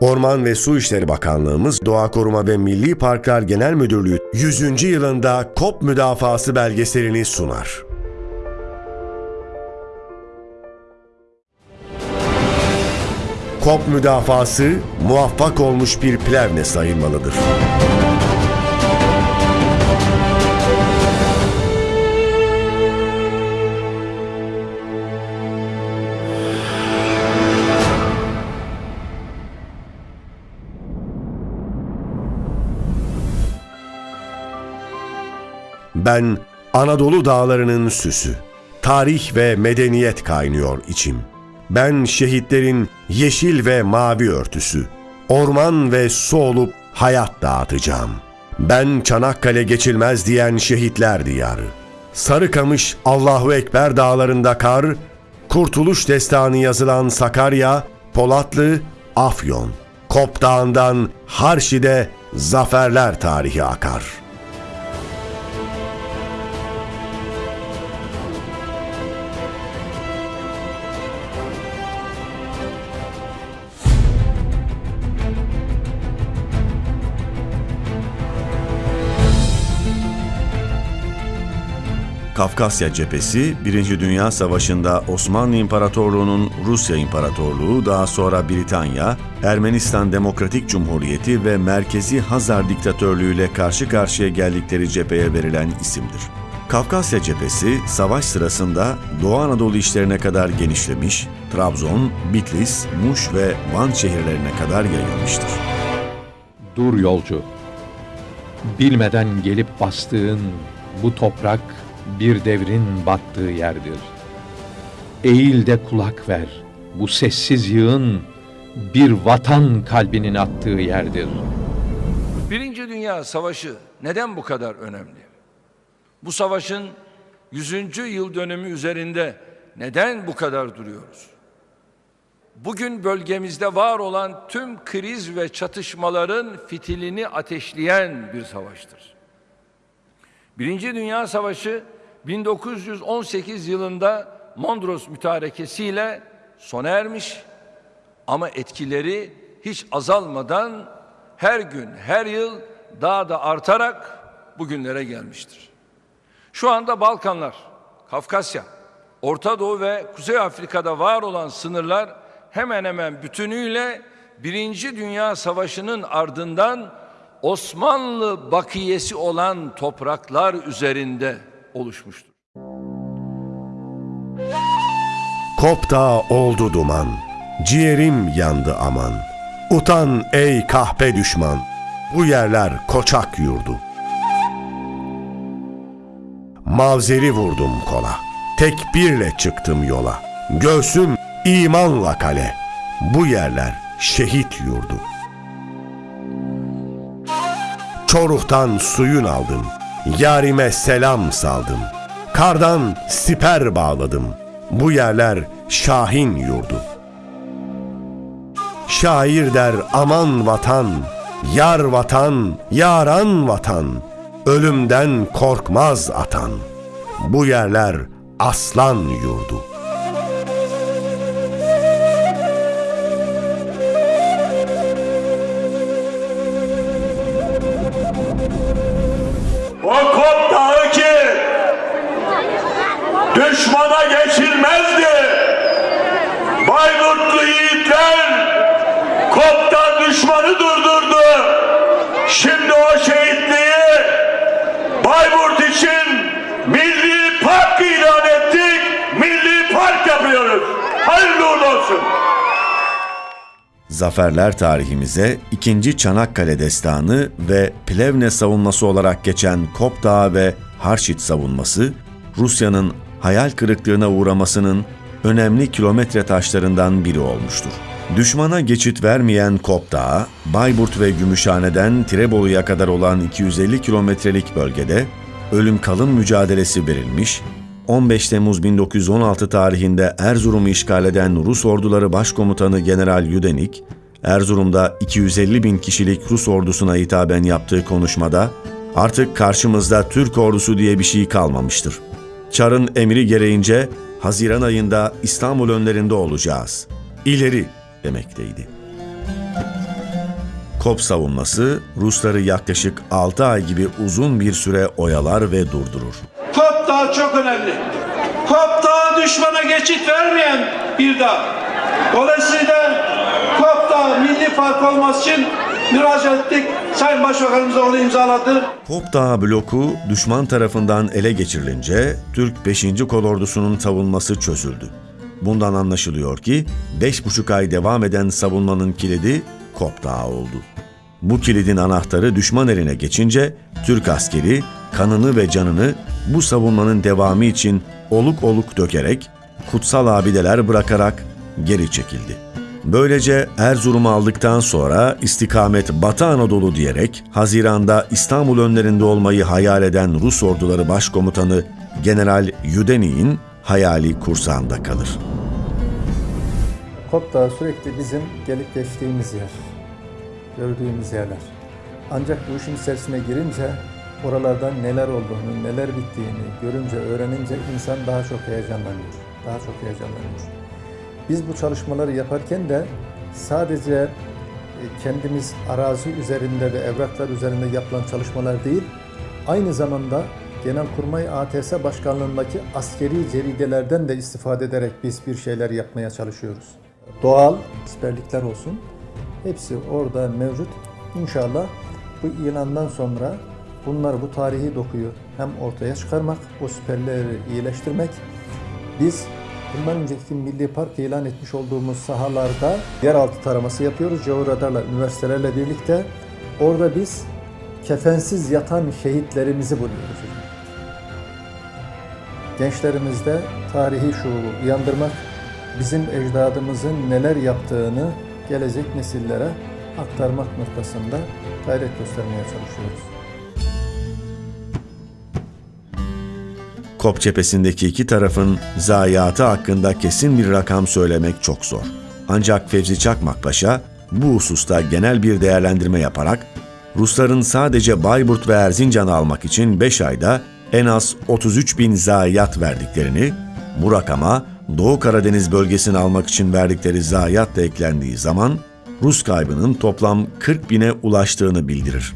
Orman ve Su İşleri Bakanlığımız Doğa Koruma ve Milli Parklar Genel Müdürlüğü 100. yılında KOP müdafası belgeselini sunar. KOP müdafası muvaffak olmuş bir plevne sayılmalıdır. Ben Anadolu dağlarının süsü. Tarih ve medeniyet kaynıyor içim. Ben şehitlerin yeşil ve mavi örtüsü. Orman ve su olup hayat dağıtacağım. Ben Çanakkale geçilmez diyen şehitler diyarı. Sarıkamış Allahu Ekber dağlarında kar, Kurtuluş destanı yazılan Sakarya, Polatlı, Afyon. Kop Dağı'ndan Harşi'de zaferler tarihi akar.'' Kafkasya Cephesi, Birinci Dünya Savaşı'nda Osmanlı İmparatorluğu'nun Rusya İmparatorluğu, daha sonra Britanya, Ermenistan Demokratik Cumhuriyeti ve Merkezi Hazar Diktatörlüğü ile karşı karşıya geldikleri cepheye verilen isimdir. Kafkasya Cephesi, savaş sırasında Doğu Anadolu işlerine kadar genişlemiş, Trabzon, Bitlis, Muş ve Van şehirlerine kadar yayılmıştır. Dur yolcu. Bilmeden gelip bastığın bu toprak bir devrin battığı yerdir. Eğil de kulak ver. Bu sessiz yığın bir vatan kalbinin attığı yerdir. Birinci Dünya Savaşı neden bu kadar önemli? Bu savaşın 100. yıl dönümü üzerinde neden bu kadar duruyoruz? Bugün bölgemizde var olan tüm kriz ve çatışmaların fitilini ateşleyen bir savaştır. Birinci Dünya Savaşı 1918 yılında Mondros mütarekesiyle sona ermiş ama etkileri hiç azalmadan her gün, her yıl daha da artarak bugünlere gelmiştir. Şu anda Balkanlar, Kafkasya, Orta Doğu ve Kuzey Afrika'da var olan sınırlar hemen hemen bütünüyle Birinci Dünya Savaşı'nın ardından Osmanlı bakiyesi olan topraklar üzerinde oluşmuştur. Kop Dağı oldu duman, ciğerim yandı aman. Utan ey kahpe düşman, bu yerler koçak yurdu. Mavzeri vurdum kola, tekbirle çıktım yola. Göğsüm imanla kale, bu yerler şehit yurdu. Çoruhtan suyun aldım, yarime selam saldım. Kardan siper bağladım, bu yerler Şahin yurdu. Şair der aman vatan, yar vatan, yaran vatan, ölümden korkmaz atan. Bu yerler aslan yurdu. Zaferler tarihimize 2. Çanakkale Destanı ve Plevne savunması olarak geçen Kop ve Harşit savunması, Rusya'nın hayal kırıklığına uğramasının önemli kilometre taşlarından biri olmuştur. Düşmana geçit vermeyen Kop Bayburt ve Gümüşhane'den Tirebolu'ya kadar olan 250 kilometrelik bölgede ölüm kalım mücadelesi verilmiş, 15 Temmuz 1916 tarihinde Erzurum'u işgal eden Rus orduları başkomutanı General Yudenik, Erzurum'da 250 bin kişilik Rus ordusuna hitaben yaptığı konuşmada, artık karşımızda Türk ordusu diye bir şey kalmamıştır. Çar'ın emri gereğince Haziran ayında İstanbul önlerinde olacağız. İleri demekteydi. Kop savunması Rusları yaklaşık 6 ay gibi uzun bir süre oyalar ve durdurur. Kop çok önemli. Kop Dağı düşmana geçit vermeyen bir dağ. Dolayısıyla Kop Dağı milli park olması için müracaat ettik. Sayın Başbakanımız onu imzaladı. Kop Dağı bloku düşman tarafından ele geçirilince Türk 5. Kolordusu'nun savunması çözüldü. Bundan anlaşılıyor ki 5,5 ay devam eden savunmanın kilidi Kop Dağı oldu. Bu kilidin anahtarı düşman eline geçince Türk askeri kanını ve canını bu savunmanın devamı için oluk oluk dökerek, kutsal abideler bırakarak geri çekildi. Böylece Erzurum'u aldıktan sonra istikamet Batı Anadolu diyerek Haziran'da İstanbul önlerinde olmayı hayal eden Rus orduları başkomutanı General Yudeni'nin hayali kursağında kalır. Kop Dağı sürekli bizim gelip geçtiğimiz yer, gördüğümüz yerler. Ancak bu işin içerisine girince oralardan neler olduğunu, neler bittiğini görünce, öğrenince insan daha çok heyecanlanıyor. Daha çok heyecanlanıyor. Biz bu çalışmaları yaparken de sadece e, kendimiz arazi üzerinde ve evraklar üzerinde yapılan çalışmalar değil, aynı zamanda Genelkurmay ATS Başkanlığındaki askeri ceridelerden de istifade ederek biz bir şeyler yapmaya çalışıyoruz. Doğal siperlikler olsun, hepsi orada mevcut. İnşallah bu ilandan sonra bunlar bu tarihi dokuyu hem ortaya çıkarmak, o siperleri iyileştirmek, biz bundan önceki Milli Park ilan etmiş olduğumuz sahalarda yeraltı taraması yapıyoruz. Georadarla, üniversitelerle birlikte. Orada biz kefensiz yatan şehitlerimizi buluyoruz. Gençlerimizde tarihi şuuru uyandırmak, bizim ecdadımızın neler yaptığını gelecek nesillere aktarmak noktasında gayret göstermeye çalışıyoruz. Kop cephesindeki iki tarafın zayiatı hakkında kesin bir rakam söylemek çok zor. Ancak Fevzi Çakmak Paşa bu hususta genel bir değerlendirme yaparak Rusların sadece Bayburt ve Erzincan'ı almak için 5 ayda en az 33 bin zayiat verdiklerini, bu rakama Doğu Karadeniz bölgesini almak için verdikleri zayiat da eklendiği zaman Rus kaybının toplam 40 bine ulaştığını bildirir.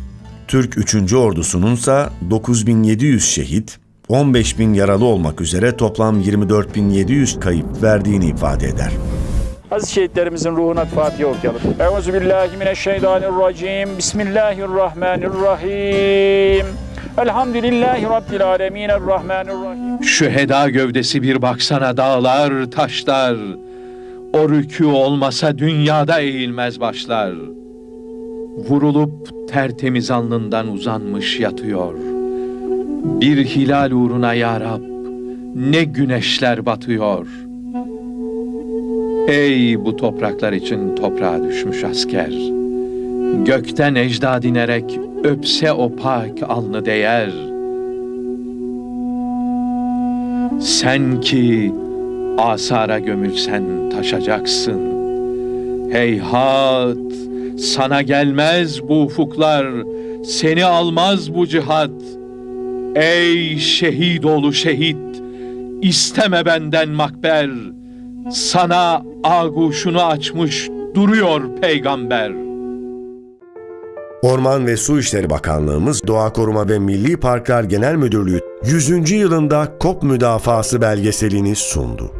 Türk 3. ordusunun ise 9700 şehit, 15 bin yaralı olmak üzere toplam 24.700 kayıp verdiğini ifade eder. Aziz şehitlerimizin ruhuna Fatiha okuyalım. Euzu billahi mineşşeytanirracim. Bismillahirrahmanirrahim. Elhamdülillahi Rabbil alemin. Errahmanirrahim. Şüheda gövdesi bir baksana dağlar, taşlar. O rükû olmasa dünyada eğilmez başlar. Vurulup tertemiz alnından uzanmış yatıyor. Bir hilal uğruna ya Rab, ne güneşler batıyor. Ey bu topraklar için toprağa düşmüş asker. Gökten ecdad inerek öpse o pak alnı değer. Sen ki asara gömülsen taşacaksın. Heyhat, sana gelmez bu ufuklar, seni almaz bu cihat. Ey şehit oğlu şehit, isteme benden makber. Sana aguşunu açmış duruyor peygamber. Orman ve Su İşleri Bakanlığımız Doğa Koruma ve Milli Parklar Genel Müdürlüğü 100. yılında KOP müdafası belgeselini sundu.